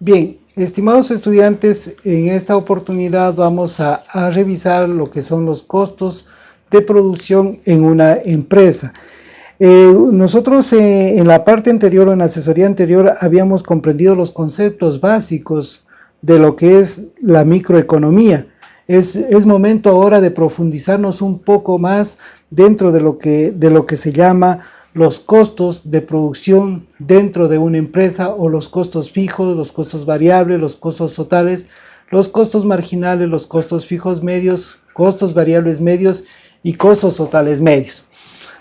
Bien, estimados estudiantes, en esta oportunidad vamos a, revisar lo que son los costos de producción en una empresa. Eh, nosotros eh, en la parte anterior, en la asesoría anterior, habíamos comprendido los conceptos básicos de lo que es la microeconomía. Es, momento ahora de profundizarnos un poco más dentro de lo que, de lo que se llama los costos de producción dentro de una empresa o los costos fijos, los costos variables, los costos totales, los costos marginales, los costos fijos medios, costos variables medios y costos totales medios.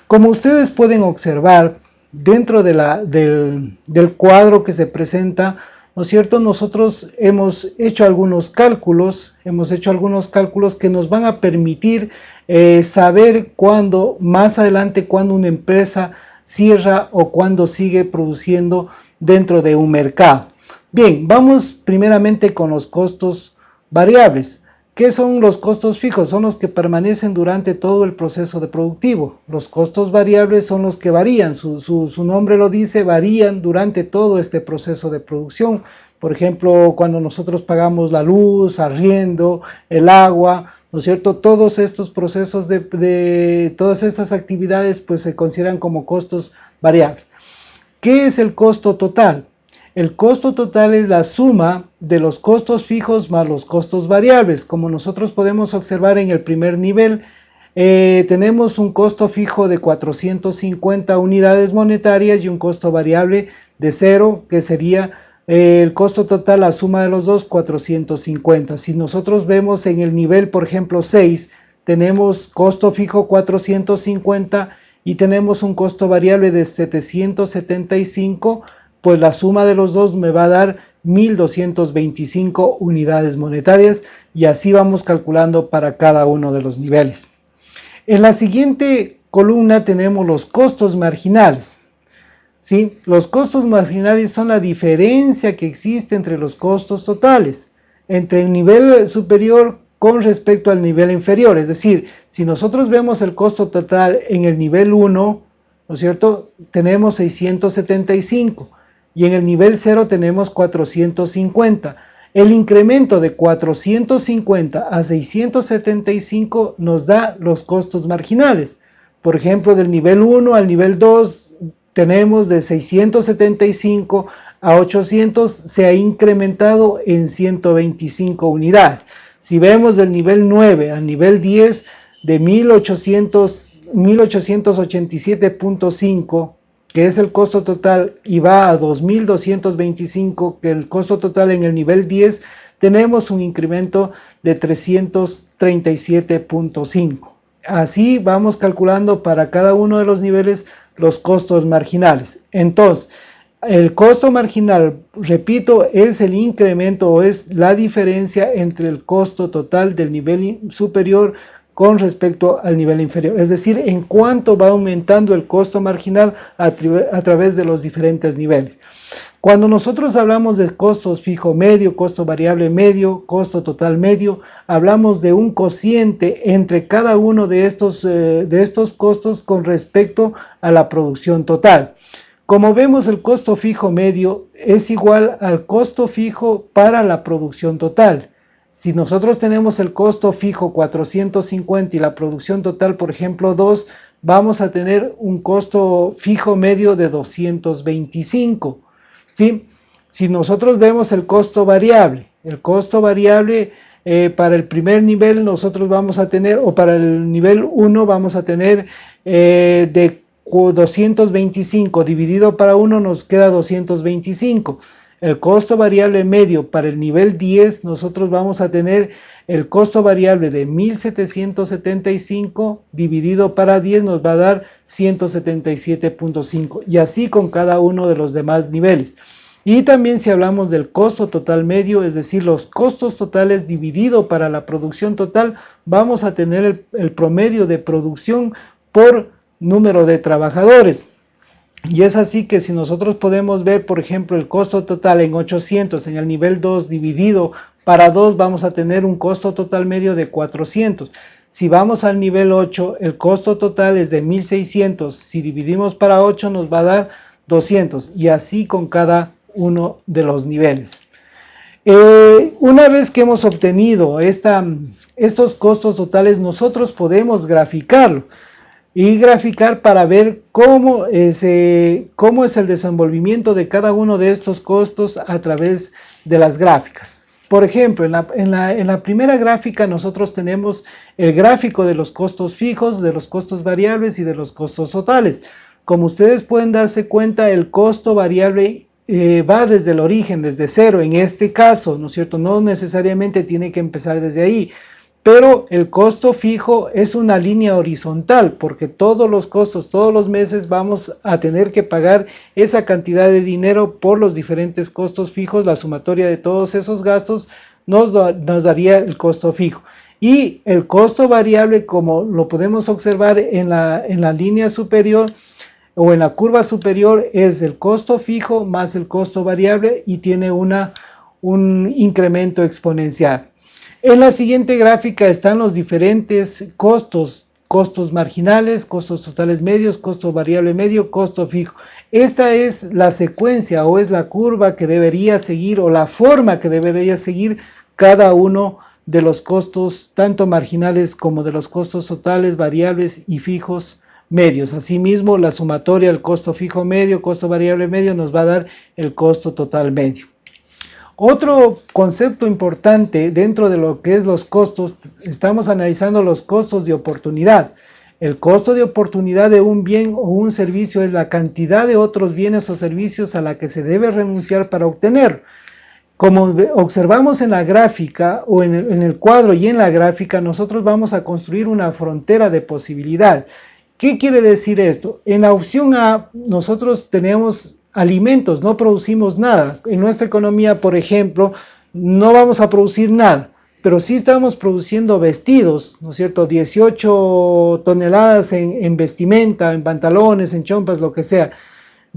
Como ustedes pueden observar, dentro del, del cuadro que se presenta, ¿no es cierto? Nosotros hemos hecho algunos cálculos, hemos hecho algunos cálculos que nos van a permitir eh, saber cuándo, más adelante, cuándo una empresa cierra o cuándo sigue produciendo dentro de un mercado. Bien, vamos primeramente con los costos variables. ¿Qué son los costos fijos? Son los que permanecen durante todo el proceso de productivo. Los costos variables son los que varían, su, nombre lo dice, varían durante todo este proceso de producción. Por ejemplo, cuando nosotros pagamos la luz, arriendo, el agua, ¿no es cierto? Todos estos procesos de, todas estas actividades pues se consideran como costos variables. ¿Qué es el costo total? El costo total es la suma de los costos fijos más los costos variables. Como nosotros podemos observar en el primer nivel, eh, tenemos un costo fijo de 450 unidades monetarias y un costo variable de cero, que sería el costo total, la suma de los dos, 450. Si nosotros vemos en el nivel, por ejemplo, 6, tenemos costo fijo 450 y tenemos un costo variable de 775, pues la suma de los dos me va a dar 1225 unidades monetarias y así vamos calculando para cada uno de los niveles. En la siguiente columna tenemos los costos marginales. ¿sí? Los costos marginales son la diferencia que existe entre los costos totales, entre el nivel superior con respecto al nivel inferior. Es decir, si nosotros vemos el costo total en el nivel 1, ¿no es cierto? Tenemos 675 y en el nivel 0 tenemos 450. El incremento de 450 a 675 nos da los costos marginales. Por ejemplo, del nivel 1 al nivel 2 tenemos de 675 a 800, se ha incrementado en 125 unidades. Si vemos del nivel 9 al nivel 10, de 1887.5, que es el costo total, y va a 2225, que el costo total en el nivel 10, tenemos un incremento de 337.5. Así vamos calculando para cada uno de los niveles los costos marginales. Entonces, el costo marginal, repito, es el incremento o es la diferencia entre el costo total del nivel superior con respecto al nivel inferior. Es decir, en cuánto va aumentando el costo marginal a, través de los diferentes niveles. Cuando nosotros hablamos de costos fijo medio, costo variable medio, costo total medio, hablamos de un cociente entre cada uno de estos, eh, de estos costos con respecto a la producción total. Como vemos, el costo fijo medio es igual al costo fijo para la producción total. Si nosotros tenemos el costo fijo 450 y la producción total, por ejemplo, 2, vamos a tener un costo fijo medio de 225. ¿sí? Si nosotros vemos el costo variable, el costo variable eh, para el primer nivel nosotros vamos a tener, o para el nivel 1 vamos a tener eh, de 225 dividido para 1 nos queda 225. El costo variable medio para el nivel 10 nosotros vamos a tener el costo variable de 1775 dividido para 10 nos va a dar 177.5 y así con cada uno de los demás niveles. Y también si hablamos del costo total medio, es decir, los costos totales dividido para la producción total, vamos a tener el, el promedio de producción por número de trabajadores. Y es así que si nosotros podemos ver, por ejemplo, el costo total en 800 en el nivel 2 dividido para 2 vamos a tener un costo total medio de 400. Si vamos al nivel 8, el costo total es de 1600. Si dividimos para 8 nos va a dar 200 y así con cada uno de los niveles. Eh, una vez que hemos obtenido estos costos totales, nosotros podemos graficarlo y graficar para ver cómo es, cómo es el desenvolvimiento de cada uno de estos costos a través de las gráficas. Por ejemplo, en la, en, la, en la, primera gráfica nosotros tenemos el gráfico de los costos fijos, de los costos variables y de los costos totales. Como ustedes pueden darse cuenta, el costo variable eh, va desde el origen, desde cero, en este caso, ¿no es cierto? No necesariamente tiene que empezar desde ahí, pero el costo fijo es una línea horizontal, porque todos los costos, todos los meses vamos a tener que pagar esa cantidad de dinero por los diferentes costos fijos, la sumatoria de todos esos gastos nos, daría el costo fijo. Y el costo variable, como lo podemos observar en la, en la línea superior, o en la curva superior es el costo fijo más el costo variable y tiene una, un incremento exponencial. En la siguiente gráfica están los diferentes costos, costos marginales, costos totales medios, costo variable medio, costo fijo. Esta es la secuencia o es la curva que debería seguir o la forma que debería seguir cada uno de los costos, tanto marginales como de los costos totales, variables y fijos medios. Asimismo, la sumatoria del costo fijo medio, costo variable medio, nos va a dar el costo total medio. Otro concepto importante dentro de lo que es los costos, estamos analizando los costos de oportunidad. El costo de oportunidad de un bien o un servicio es la cantidad de otros bienes o servicios a la que se debe renunciar para obtener. Como observamos en la gráfica o en el, en el cuadro y en la gráfica, nosotros vamos a construir una frontera de posibilidad. ¿Qué quiere decir esto? En la opción A nosotros tenemos alimentos, no producimos nada. En nuestra economía, por ejemplo, no vamos a producir nada, pero sí estamos produciendo vestidos, ¿no es cierto? 18 toneladas en, vestimenta, en pantalones, en chompas, lo que sea.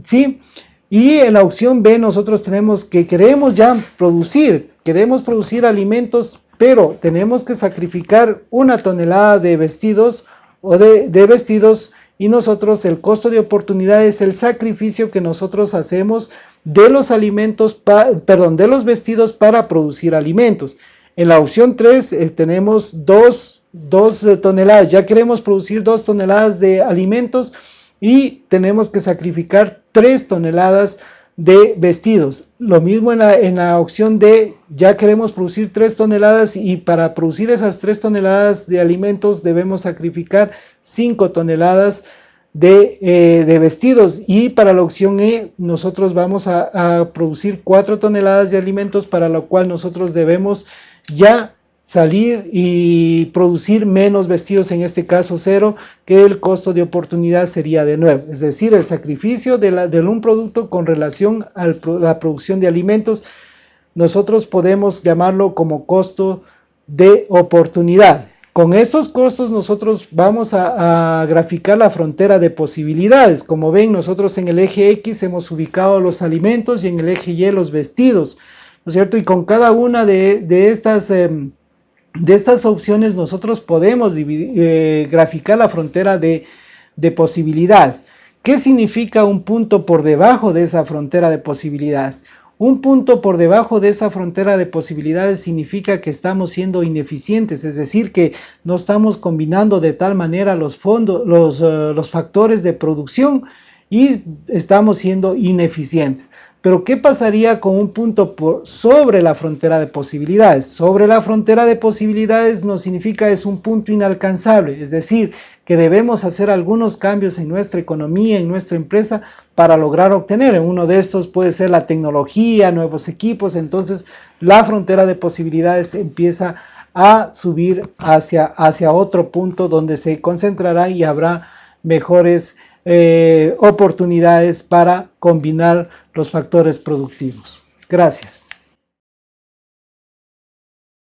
¿Sí? Y en la opción B nosotros tenemos que queremos ya producir, queremos producir alimentos, pero tenemos que sacrificar una tonelada de vestidos o de, vestidos y nosotros el costo de oportunidad es el sacrificio que nosotros hacemos de los alimentos, perdón, de los vestidos para producir alimentos. En la opción 3 eh, tenemos dos, dos eh, toneladas, ya queremos producir dos toneladas de alimentos y tenemos que sacrificar tres toneladas de vestidos. Lo mismo en la, en la opción de ya queremos producir 3 toneladas y para producir esas 3 toneladas de alimentos debemos sacrificar 5 toneladas de, eh, de, vestidos y para la opción E nosotros vamos a, a producir 4 toneladas de alimentos para lo cual nosotros debemos ya salir y producir menos vestidos, en este caso cero, que el costo de oportunidad sería de nuevo. Es decir, el sacrificio de, la, un producto con relación a la producción de alimentos, nosotros podemos llamarlo como costo de oportunidad. Con estos costos nosotros vamos a, graficar la frontera de posibilidades. Como ven, nosotros en el eje X hemos ubicado los alimentos y en el eje Y los vestidos, ¿no es cierto? Y con cada una de, de estas... Eh, de estas opciones nosotros podemos eh, graficar la frontera de, posibilidad. ¿Qué significa un punto por debajo de esa frontera de posibilidad? Un punto por debajo de esa frontera de posibilidades significa que estamos siendo ineficientes, es decir, que no estamos combinando de tal manera los fondos, uh, los factores de producción y estamos siendo ineficientes. Pero ¿qué pasaría con un punto sobre la frontera de posibilidades? Sobre la frontera de posibilidades no significa es un punto inalcanzable, es decir, que debemos hacer algunos cambios en nuestra economía, en nuestra empresa, para lograr obtener. Uno de estos puede ser la tecnología, nuevos equipos, entonces la frontera de posibilidades empieza a subir hacia, hacia otro punto donde se concentrará y habrá mejores eh, oportunidades para combinar los factores productivos. Gracias.